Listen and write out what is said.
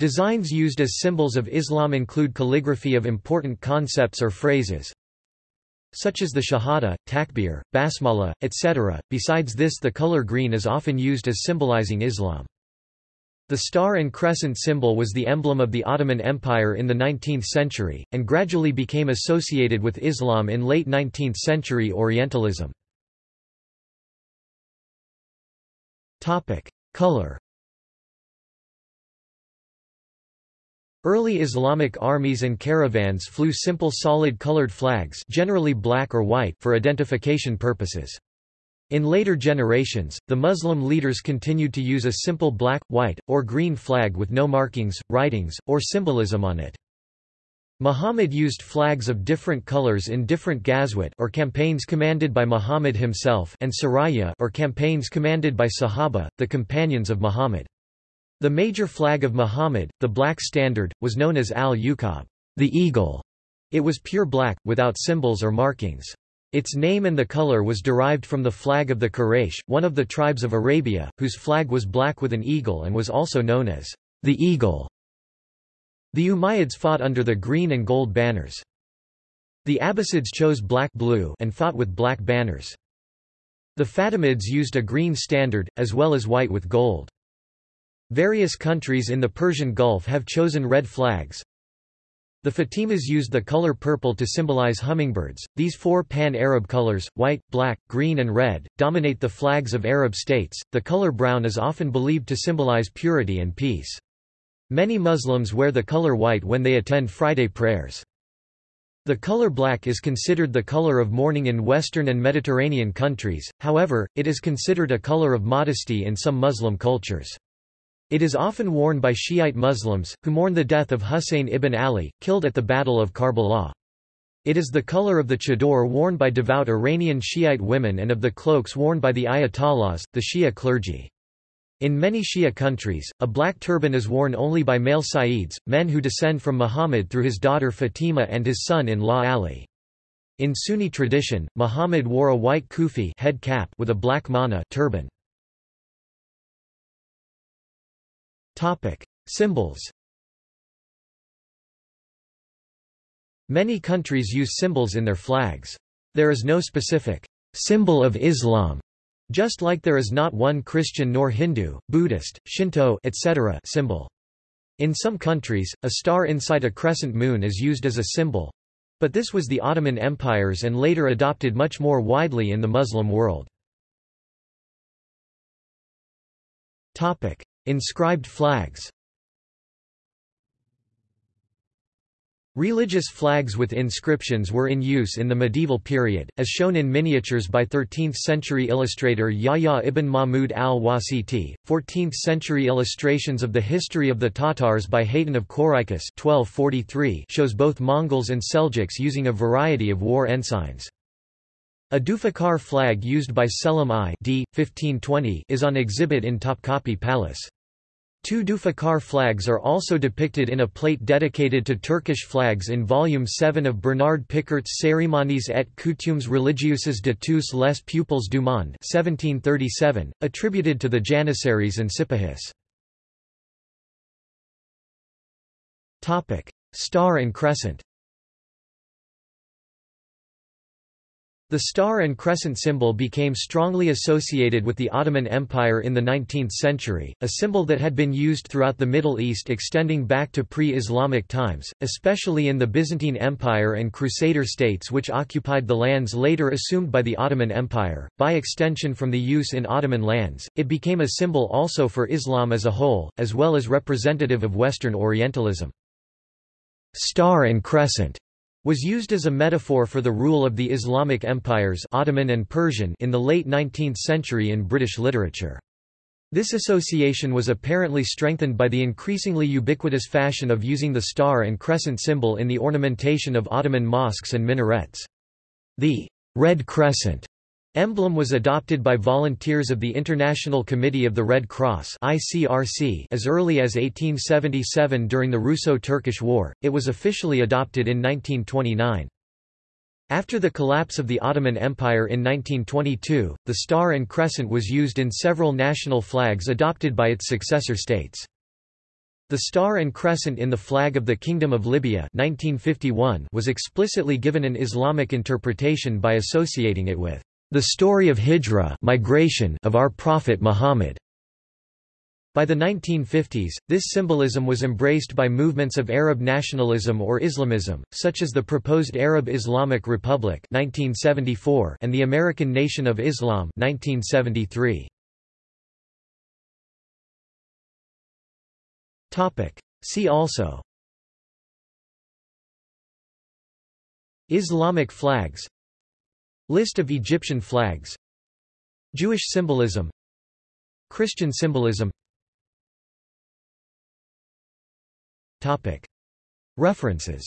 Designs used as symbols of Islam include calligraphy of important concepts or phrases, such as the Shahada, Takbir, Basmala, etc. Besides this the color green is often used as symbolizing Islam. The star and crescent symbol was the emblem of the Ottoman Empire in the 19th century, and gradually became associated with Islam in late 19th century Orientalism. Color Early Islamic armies and caravans flew simple solid colored flags generally black or white for identification purposes. In later generations, the Muslim leaders continued to use a simple black, white, or green flag with no markings, writings, or symbolism on it. Muhammad used flags of different colors in different ghazwat or campaigns commanded by Muhammad himself and saraya or campaigns commanded by Sahaba, the companions of Muhammad. The major flag of Muhammad, the black standard, was known as al-Uqab, the eagle. It was pure black, without symbols or markings. Its name and the color was derived from the flag of the Quraysh, one of the tribes of Arabia, whose flag was black with an eagle and was also known as the eagle. The Umayyads fought under the green and gold banners. The Abbasids chose black-blue and fought with black banners. The Fatimids used a green standard, as well as white with gold. Various countries in the Persian Gulf have chosen red flags. The Fatimas used the color purple to symbolize hummingbirds. These four pan-Arab colors, white, black, green and red, dominate the flags of Arab states. The color brown is often believed to symbolize purity and peace. Many Muslims wear the color white when they attend Friday prayers. The color black is considered the color of mourning in Western and Mediterranean countries, however, it is considered a color of modesty in some Muslim cultures. It is often worn by Shiite Muslims, who mourn the death of Husayn ibn Ali, killed at the Battle of Karbala. It is the color of the chador worn by devout Iranian Shiite women and of the cloaks worn by the ayatollahs, the Shia clergy. In many Shia countries, a black turban is worn only by male Sayyids, men who descend from Muhammad through his daughter Fatima and his son-in-law Ali. In Sunni tradition, Muhammad wore a white kufi head cap with a black mana turban. Topic: Symbols. Many countries use symbols in their flags. There is no specific symbol of Islam, just like there is not one Christian nor Hindu, Buddhist, Shinto etc. symbol. In some countries, a star inside a crescent moon is used as a symbol. But this was the Ottoman empires and later adopted much more widely in the Muslim world. Inscribed flags Religious flags with inscriptions were in use in the medieval period, as shown in miniatures by 13th-century illustrator Yahya ibn Mahmud al-Wasiti, 14th-century illustrations of the history of the Tatars by Hayton of Korikos 1243 shows both Mongols and Seljuks using a variety of war ensigns. A Zulfiqar flag used by Selim I d. 1520 is on exhibit in Topkapi Palace. Two Zulfiqar flags are also depicted in a plate dedicated to Turkish flags in Volume 7 of Bernard Picart's Cérémonies et coutumes religieuses de tous les peuples du monde 1737, attributed to the Janissaries and Sipahis. Star and crescent The star and crescent symbol became strongly associated with the Ottoman Empire in the 19th century, a symbol that had been used throughout the Middle East extending back to pre-Islamic times, especially in the Byzantine Empire and Crusader states which occupied the lands later assumed by the Ottoman Empire. By extension from the use in Ottoman lands, it became a symbol also for Islam as a whole, as well as representative of Western Orientalism. Star and crescent was used as a metaphor for the rule of the Islamic empires Ottoman and Persian in the late 19th century in British literature. This association was apparently strengthened by the increasingly ubiquitous fashion of using the star and crescent symbol in the ornamentation of Ottoman mosques and minarets. The red crescent Emblem was adopted by volunteers of the International Committee of the Red Cross (ICRC) as early as 1877 during the Russo-Turkish War. It was officially adopted in 1929. After the collapse of the Ottoman Empire in 1922, the star and crescent was used in several national flags adopted by its successor states. The star and crescent in the flag of the Kingdom of Libya 1951 was explicitly given an Islamic interpretation by associating it with the story of hijra migration of our Prophet Muhammad. By the 1950s, this symbolism was embraced by movements of Arab nationalism or Islamism, such as the proposed Arab Islamic Republic 1974 and the American Nation of Islam 1973. See also Islamic flags List of Egyptian flags. Jewish symbolism. Christian symbolism. References